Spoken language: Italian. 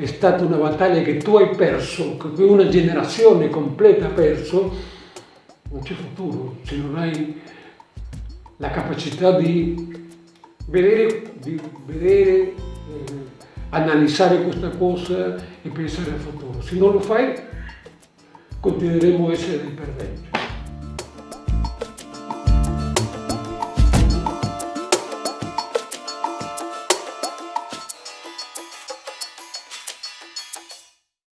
è stata una battaglia che tu hai perso, che una generazione completa ha perso, non c'è futuro se non hai la capacità di vedere, di vedere eh, analizzare questa cosa e pensare al futuro. Se non lo fai, continueremo a essere dei perdenti.